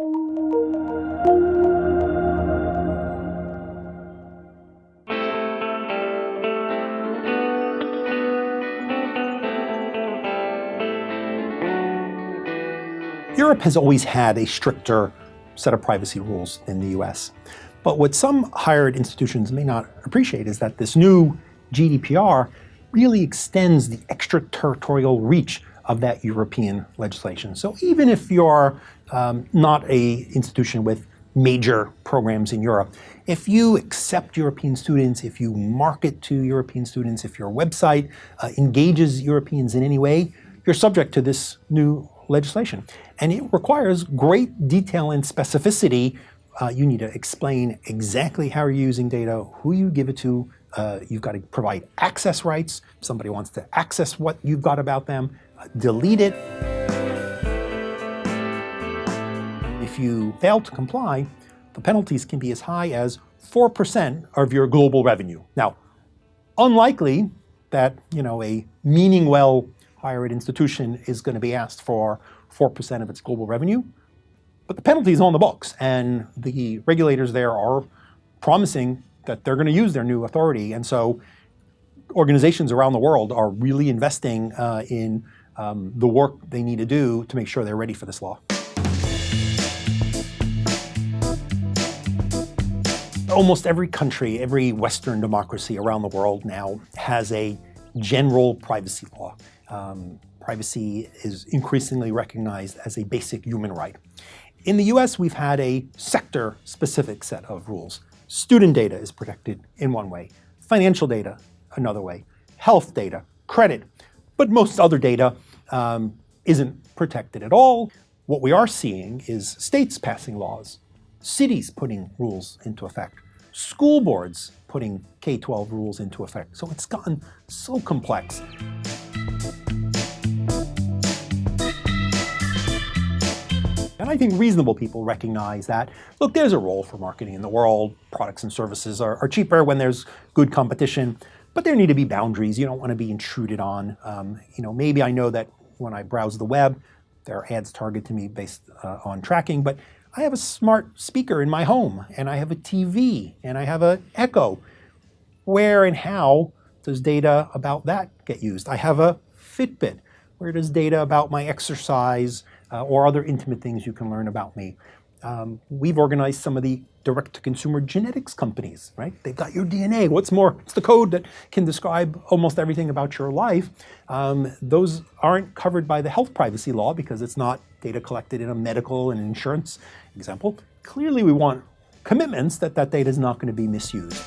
Europe has always had a stricter set of privacy rules than the US. But what some higher ed institutions may not appreciate is that this new GDPR really extends the extraterritorial reach of that European legislation. So even if you're um, not a institution with major programs in Europe, if you accept European students, if you market to European students, if your website uh, engages Europeans in any way, you're subject to this new legislation. And it requires great detail and specificity. Uh, you need to explain exactly how you're using data, who you give it to. Uh, you've got to provide access rights. If somebody wants to access what you've got about them, uh, delete it. If you fail to comply, the penalties can be as high as 4% of your global revenue. Now, unlikely that you know a meaning well higher ed institution is going to be asked for 4% of its global revenue. But the penalty is on the books, and the regulators there are promising that they're going to use their new authority. And so organizations around the world are really investing uh, in um, the work they need to do to make sure they're ready for this law. Almost every country, every Western democracy around the world now has a general privacy law. Um, privacy is increasingly recognized as a basic human right. In the US, we've had a sector-specific set of rules. Student data is protected in one way, financial data another way, health data, credit, but most other data um, isn't protected at all. What we are seeing is states passing laws, cities putting rules into effect, school boards putting K-12 rules into effect. So it's gotten so complex. And I think reasonable people recognize that, look, there's a role for marketing in the world. Products and services are, are cheaper when there's good competition, but there need to be boundaries. You don't want to be intruded on. Um, you know, maybe I know that when I browse the web, there are ads targeted to me based uh, on tracking, but I have a smart speaker in my home, and I have a TV, and I have an Echo. Where and how does data about that get used? I have a Fitbit. Where does data about my exercise uh, or other intimate things you can learn about me? Um, we've organized some of the direct-to-consumer genetics companies, right? They've got your DNA. What's more, it's the code that can describe almost everything about your life. Um, those aren't covered by the health privacy law because it's not data collected in a medical and insurance example. Clearly, we want commitments that that data is not going to be misused.